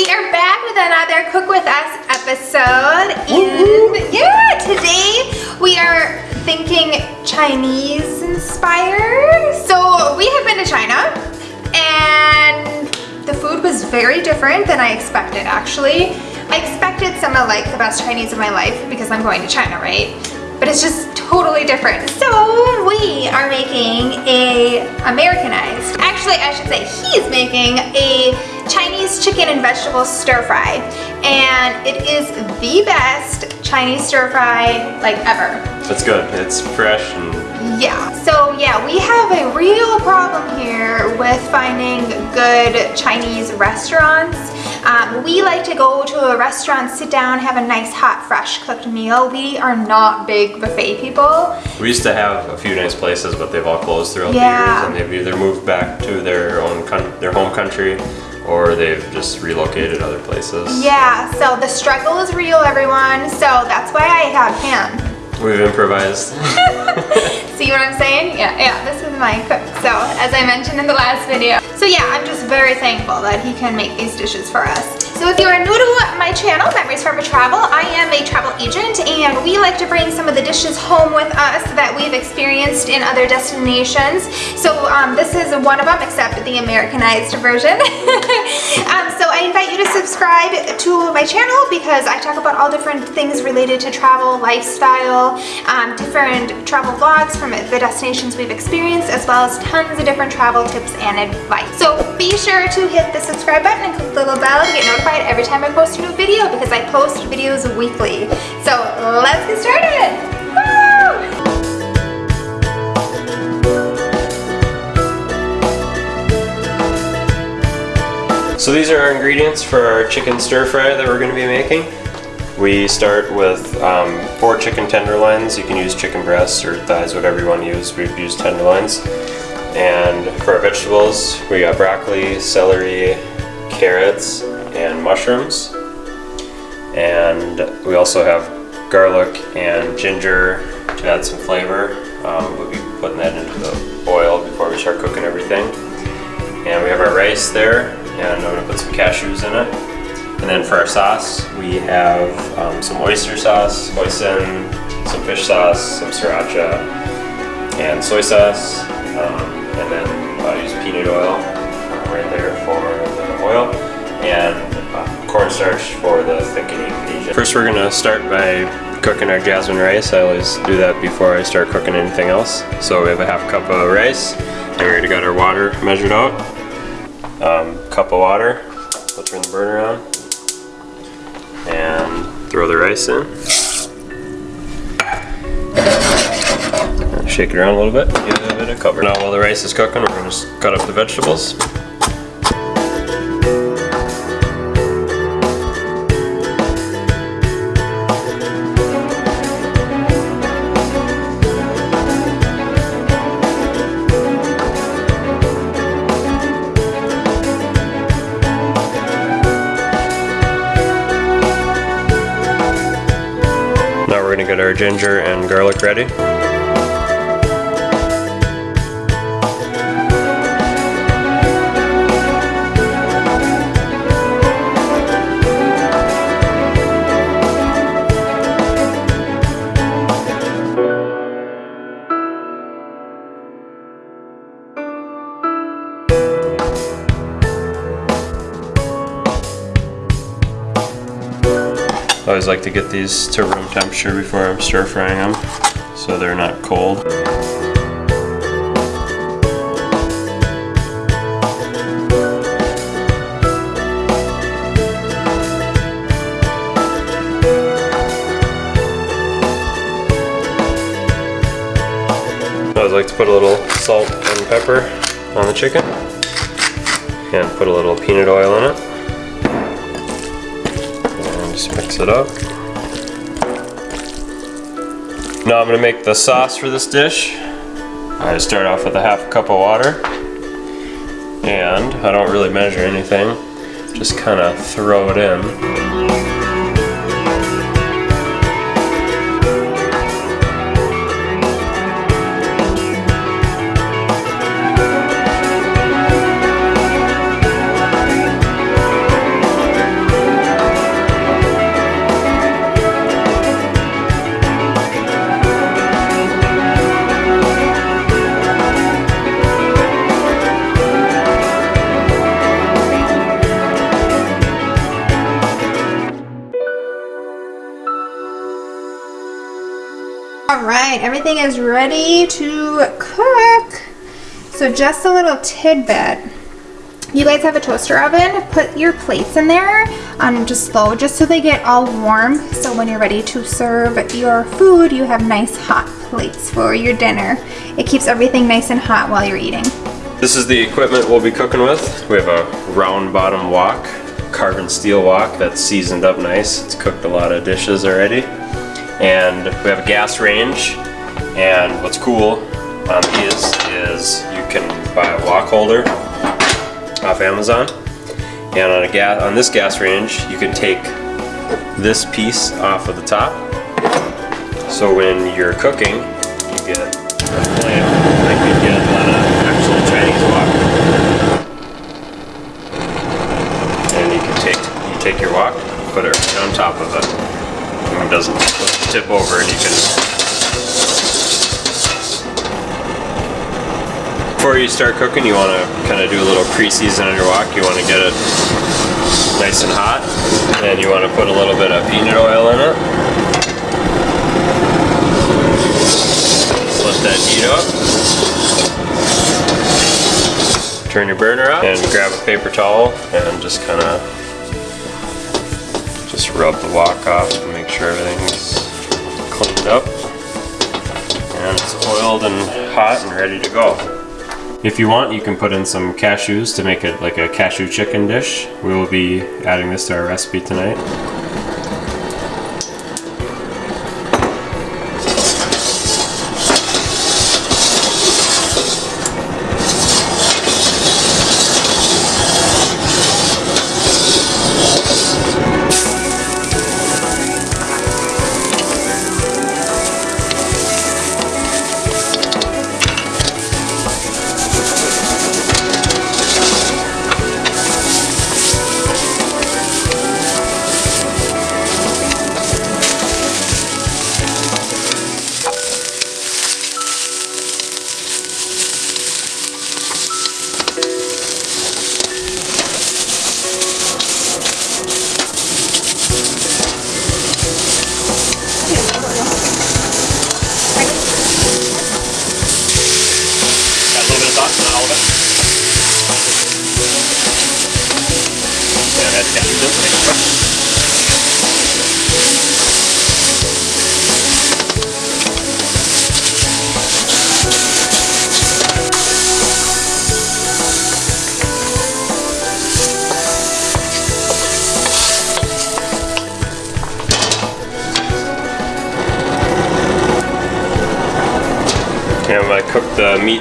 We are back with another Cook With Us episode. And yeah, today we are thinking Chinese inspired. So we have been to China and the food was very different than I expected actually. I expected some of like the best Chinese of my life because I'm going to China, right? But it's just totally different. So we are making a Americanized, actually I should say he's making a Chinese chicken and vegetable stir fry. And it is the best Chinese stir fry like ever. It's good. It's fresh and yeah. So yeah, we have a real problem here with finding good Chinese restaurants. Um, we like to go to a restaurant, sit down, have a nice hot fresh cooked meal. We are not big buffet people. We used to have a few nice places, but they've all closed throughout yeah. the years and they've either moved back to their own their home country or they've just relocated other places. Yeah, so the struggle is real, everyone. So that's why I have him. We've improvised. See what I'm saying? Yeah, yeah, this is my cook. So, as I mentioned in the last video. So yeah, I'm just very thankful that he can make these dishes for us. So if you are new to my channel, Memories Forever Travel, I am a travel agent and we like to bring some of the dishes home with us that we've experienced in other destinations. So um, this is one of them, except the Americanized version. um, so I invite you to subscribe to my channel because I talk about all different things related to travel, lifestyle, um, different travel vlogs from the destinations we've experienced, as well as tons of different travel tips and advice. So be sure to hit the subscribe button and click the little bell to get notified every time I post a new video because I post videos weekly. So let's get started! So these are our ingredients for our chicken stir fry that we're going to be making. We start with um, four chicken tenderloins. You can use chicken breasts or thighs, whatever you want to use. We've used tenderloins. And for our vegetables, we got broccoli, celery, carrots, and mushrooms. And we also have garlic and ginger to add some flavor. Um, we'll be putting that into the oil before we start cooking everything. And we have our rice there, and I'm gonna put some cashews in it. And then for our sauce, we have um, some oyster sauce, hoisin, some fish sauce, some sriracha, and soy sauce. Um, and then I'll use peanut oil uh, right there for the oil and uh, cornstarch for the thickening agent. First we're going to start by cooking our jasmine rice. I always do that before I start cooking anything else. So we have a half cup of rice and we already got our water measured out. Um, cup of water. We'll turn the burner on and throw the rice in. Shake it around a little bit, give it a bit of cover. Now while the rice is cooking, we're just cut up the vegetables. Our ginger and garlic ready. Always like to get these to room temperature before I'm stir frying them so they're not cold. I always like to put a little salt and pepper on the chicken and put a little peanut oil in it it up. Now I'm going to make the sauce for this dish. I start off with a half cup of water. And I don't really measure anything, just kind of throw it in. Right, everything is ready to cook. So just a little tidbit. You guys have a toaster oven, put your plates in there on just slow, just so they get all warm. So when you're ready to serve your food, you have nice hot plates for your dinner. It keeps everything nice and hot while you're eating. This is the equipment we'll be cooking with. We have a round bottom wok, carbon steel wok that's seasoned up nice. It's cooked a lot of dishes already. And we have a gas range. And what's cool um, on these is you can buy a wok holder off Amazon. And on a gas on this gas range, you can take this piece off of the top. So when you're cooking, you get a flame like you get on an actual Chinese wok. And you can take you take your wok, put it on top of it. Doesn't tip over and you can Before you start cooking, you want to kind of do a little pre-season on your wok. You want to get it nice and hot, and you want to put a little bit of peanut oil in it. Let that heat up. Turn your burner up and grab a paper towel and just kind of just rub the wok off and make sure everything's cleaned up. And it's oiled and hot and ready to go. If you want, you can put in some cashews to make it like a cashew chicken dish. We will be adding this to our recipe tonight.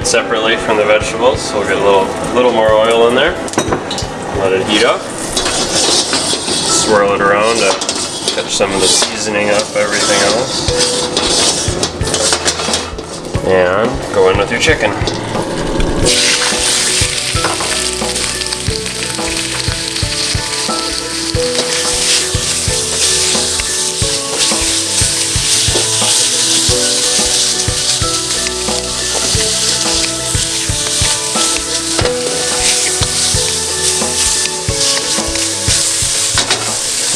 Separately from the vegetables, so we'll get a little, little more oil in there. Let it heat up. Swirl it around to catch some of the seasoning up everything else. And go in with your chicken.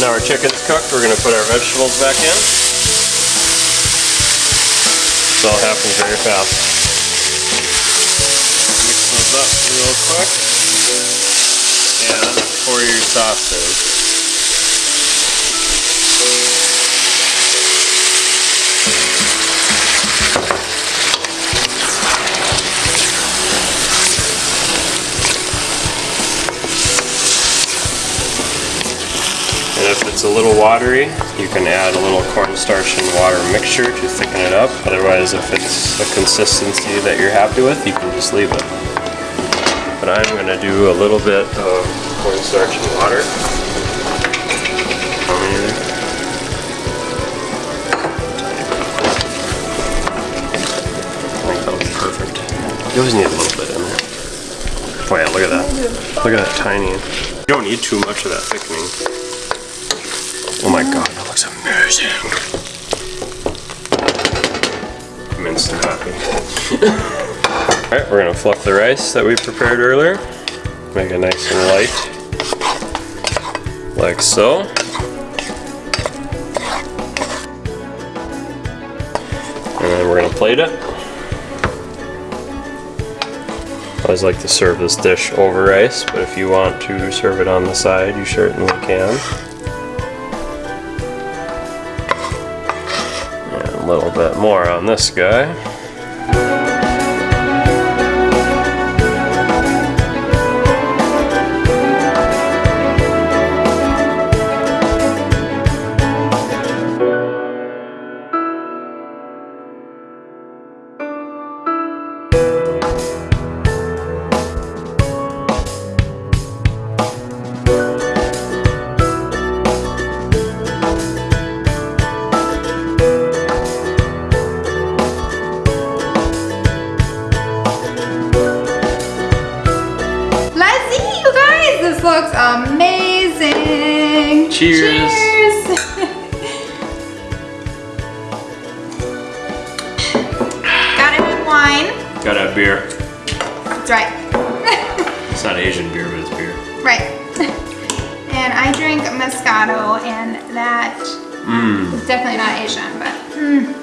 Now our chicken's cooked, we're gonna put our vegetables back in. This all happens very fast. Mix those up real quick. And pour your sauce in. A little watery, you can add a little cornstarch and water mixture to thicken it up. Otherwise, if it's a consistency that you're happy with, you can just leave it. But I'm going to do a little bit of cornstarch and water. I think that'll be perfect. You always need a little bit in there. Oh yeah, look at that. Look at that tiny. You don't need too much of that thickening. Oh my god, that amazing. I'm instant happy. Alright, we're gonna fluff the rice that we prepared earlier. Make it nice and light. Like so. And then we're gonna plate it. I always like to serve this dish over rice, but if you want to serve it on the side, you certainly can. Little bit more on this guy. Cheers. Cheers. Gotta have wine. Gotta have beer. That's right. It's not Asian beer, but it's beer. Right. and I drink Moscato, and that Mmm. is definitely not Asian, but. Mm.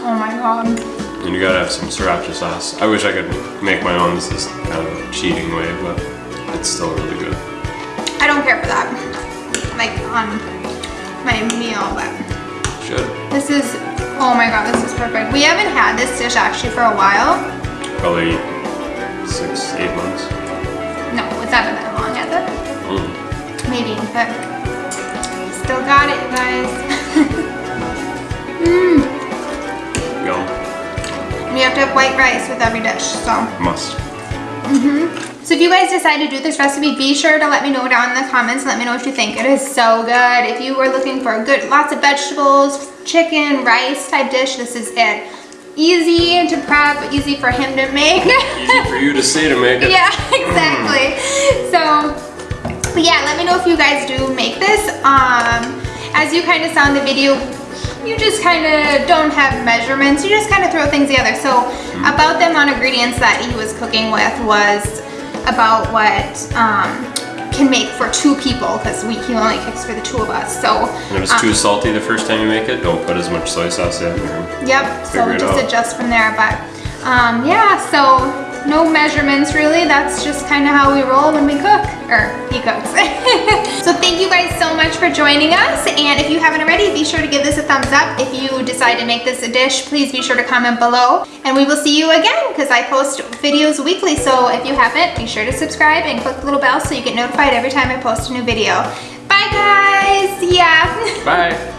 Oh my god. And you gotta have some sriracha sauce. I wish I could make my own. This is kind of a cheating way, but it's still really good. I don't care for that. Like on my meal, but Should. this is, oh my god, this is perfect. We haven't had this dish actually for a while. Probably six, eight months. No, it's not been that long, has it? Mm. Maybe, but still got it, you guys. Mmm. And you have to have white rice with every dish, so. Must. Mm-hmm. So if you guys decide to do this recipe, be sure to let me know down in the comments. Let me know what you think. It is so good. If you were looking for a good, lots of vegetables, chicken, rice type dish, this is it. Easy to prep, easy for him to make. Easy for you to say to make it. yeah, exactly. So, yeah, let me know if you guys do make this. Um, as you kind of saw in the video, you just kind of don't have measurements. You just kind of throw things together. So about the amount of ingredients that he was cooking with was about what um, can make for two people because we he only cooks for the two of us. So And if it's um, too salty the first time you make it, don't put as much soy sauce in. Or Yep, so just out. adjust from there. But um, yeah, so no measurements really. That's just kind of how we roll when we cook, or he cooks. so thank you guys so much for joining us. And if you haven't already, be sure to give this a thumbs up. If you decide to make this a dish, please be sure to comment below. And we will see you again because I post videos weekly. So if you haven't, be sure to subscribe and click the little bell so you get notified every time I post a new video. Bye guys, yeah. Bye.